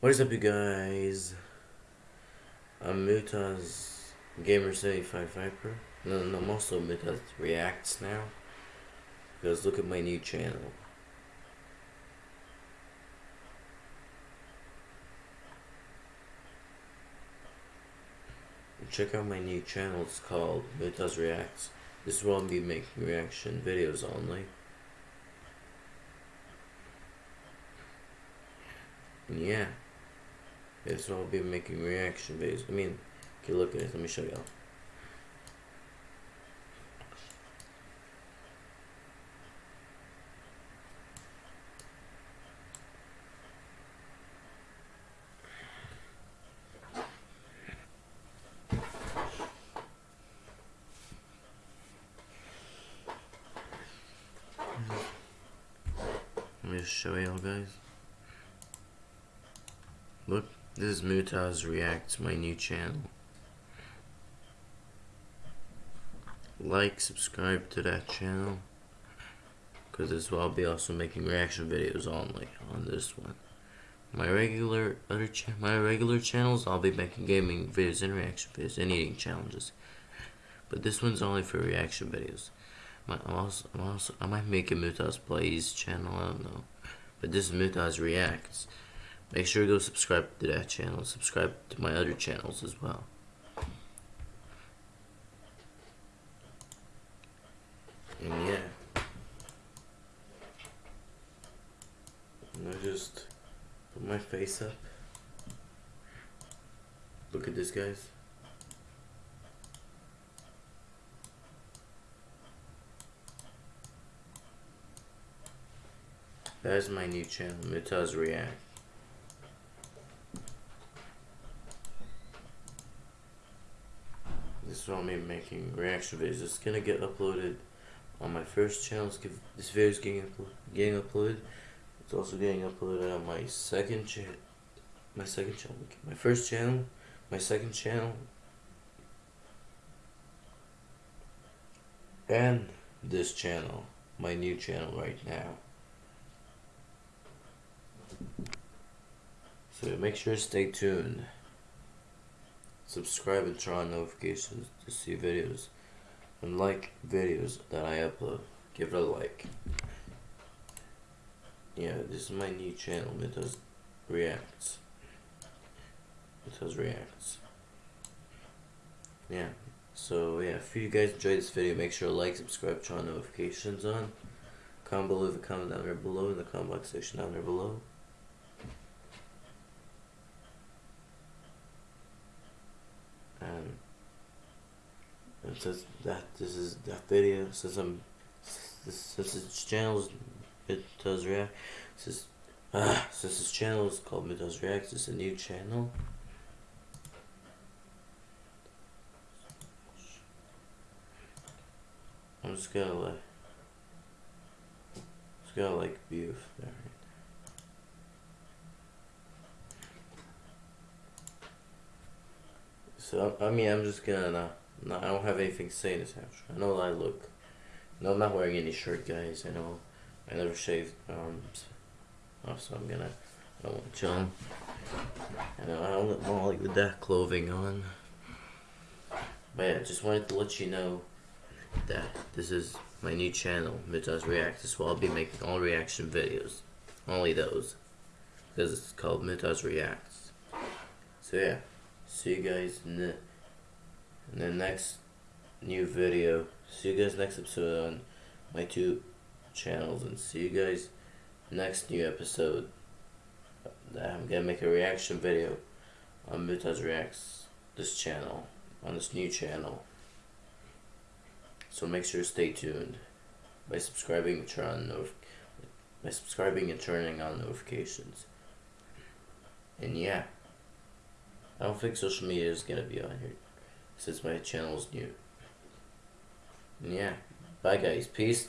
What is up, you guys? I'm Mutaz Gamer 75 Viper. No, no, I'm also Mutaz Reacts now. Because look at my new channel. Check out my new channel. It's called Mutaz Reacts. This is where I'll be making reaction videos only. Yeah. This will be making reaction videos. I mean, okay, look at it. Let me show y'all. Let me just show y'all guys. Look, this is Mutaz Reacts, my new channel. Like, subscribe to that channel. Because this will I'll be also making reaction videos only on this one. My regular other my regular channels, I'll be making gaming videos and reaction videos and eating challenges. But this one's only for reaction videos. I'm also, I'm also, I might make a Mutaz Plays channel, I don't know. But this is Mutaz Reacts. Make sure to go subscribe to that channel. Subscribe to my other channels as well. And yeah. And I just put my face up. Look at this, guys. That is my new channel, Mutaz React. What I'm making reaction videos. It's gonna get uploaded on my first channel. This video is getting getting uploaded. It's also getting uploaded on my second channel. My second channel. My first channel. My second channel. And this channel. My new channel right now. So make sure to stay tuned. Subscribe and turn on notifications to see videos. And like videos that I upload. Give it a like. Yeah, this is my new channel. Mutaz reacts. Mutaz reacts. Yeah. So yeah, if you guys enjoyed this video, make sure to like, subscribe, turn on notifications on. Comment below, leave a comment down there below in the comment box section down there below. Says that this is that video since I'm since this channel it does react since ah since this channel is called Mutaz react it's a new channel. I'm just gonna like just gonna like view there. So I mean I'm just gonna no, I don't have anything to say in this house. I know I look. No, I'm not wearing any shirt, guys. I know. I never shaved um, arms. Oh, so I'm gonna. I don't want to. I know. I don't want like with that clothing on. But yeah, just wanted to let you know that this is my new channel, Mutaz Reacts. So I'll be making all reaction videos. Only those. Because it's called Mutaz Reacts. So yeah. See you guys in the in the next new video. See you guys next episode on my two channels and see you guys next new episode. I'm gonna make a reaction video on Mutaz Reacts this channel on this new channel. So make sure to stay tuned by subscribing and turn on by subscribing and turning on notifications. And yeah, I don't think social media is gonna be on here since my channel is new. And yeah, bye guys, peace.